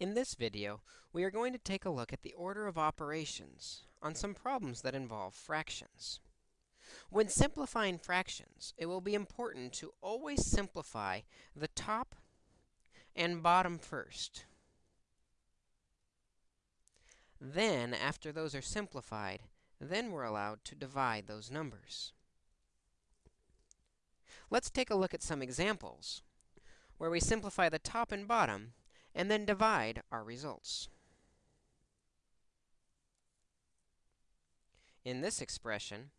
In this video, we are going to take a look at the order of operations on some problems that involve fractions. When simplifying fractions, it will be important to always simplify the top and bottom first. Then, after those are simplified, then we're allowed to divide those numbers. Let's take a look at some examples where we simplify the top and bottom and then divide our results. In this expression,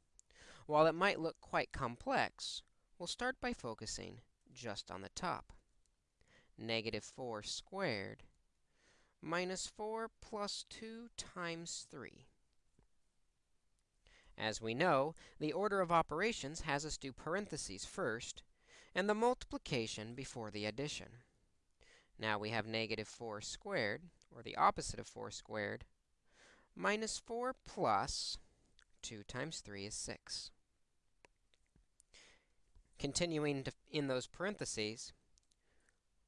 while it might look quite complex, we'll start by focusing just on the top. Negative 4 squared minus 4 plus 2 times 3. As we know, the order of operations has us do parentheses first and the multiplication before the addition. Now we have negative 4 squared, or the opposite of 4 squared, minus 4 plus 2 times 3 is 6. Continuing in those parentheses,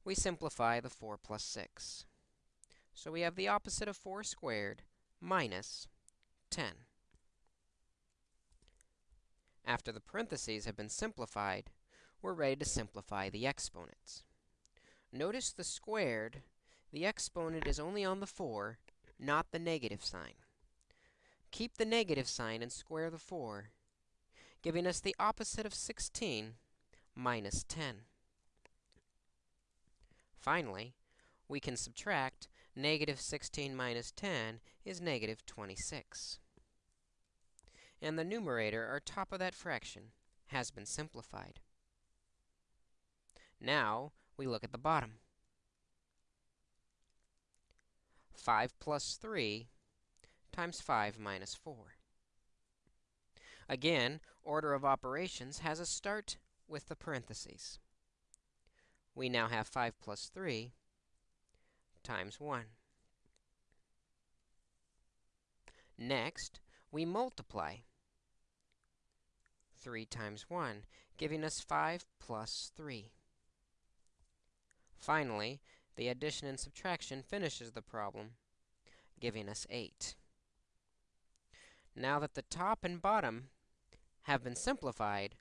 we simplify the 4 plus 6. So we have the opposite of 4 squared minus 10. After the parentheses have been simplified, we're ready to simplify the exponents. Notice the squared, the exponent is only on the 4, not the negative sign. Keep the negative sign and square the 4, giving us the opposite of 16, minus 10. Finally, we can subtract negative 16 minus 10 is negative 26. And the numerator, or top of that fraction, has been simplified. Now, we look at the bottom. 5 plus 3 times 5 minus 4. Again, order of operations has a start with the parentheses. We now have 5 plus 3 times 1. Next, we multiply 3 times 1, giving us 5 plus 3. Finally, the addition and subtraction finishes the problem, giving us 8. Now that the top and bottom have been simplified,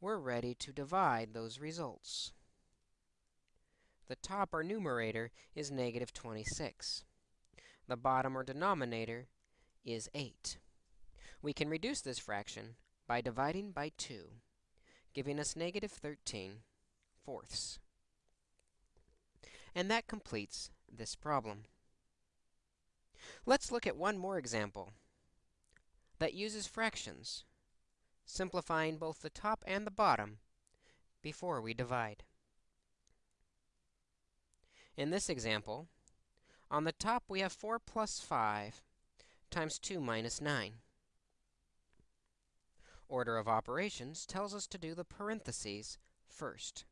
we're ready to divide those results. The top, or numerator, is negative 26. The bottom, or denominator, is 8. We can reduce this fraction by dividing by 2, giving us negative 13 fourths. And that completes this problem. Let's look at one more example that uses fractions, simplifying both the top and the bottom before we divide. In this example, on the top we have 4 plus 5 times 2 minus 9. Order of operations tells us to do the parentheses first.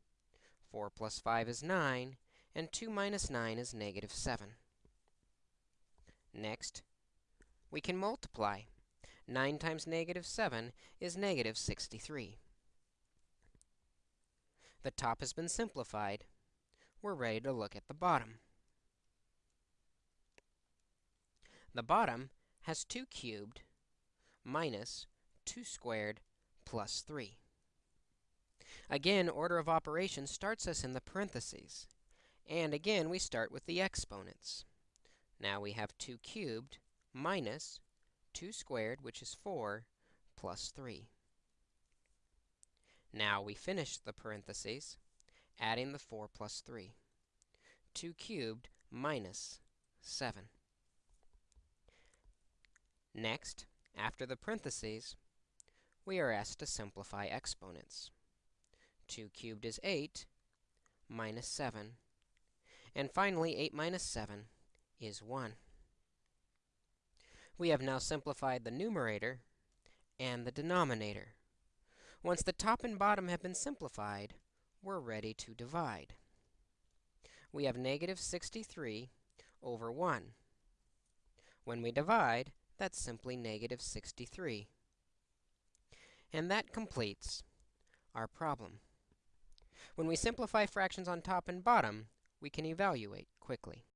4 plus 5 is 9, and 2 minus 9 is negative 7. Next, we can multiply. 9 times negative 7 is negative 63. The top has been simplified. We're ready to look at the bottom. The bottom has 2 cubed minus 2 squared plus 3. Again, order of operations starts us in the parentheses. And again, we start with the exponents. Now we have 2 cubed minus 2 squared, which is 4, plus 3. Now we finish the parentheses, adding the 4 plus 3. 2 cubed minus 7. Next, after the parentheses, we are asked to simplify exponents. 2 cubed is 8, minus 7 and finally, 8 minus 7 is 1. We have now simplified the numerator and the denominator. Once the top and bottom have been simplified, we're ready to divide. We have negative 63 over 1. When we divide, that's simply negative 63. And that completes our problem. When we simplify fractions on top and bottom, we can evaluate quickly.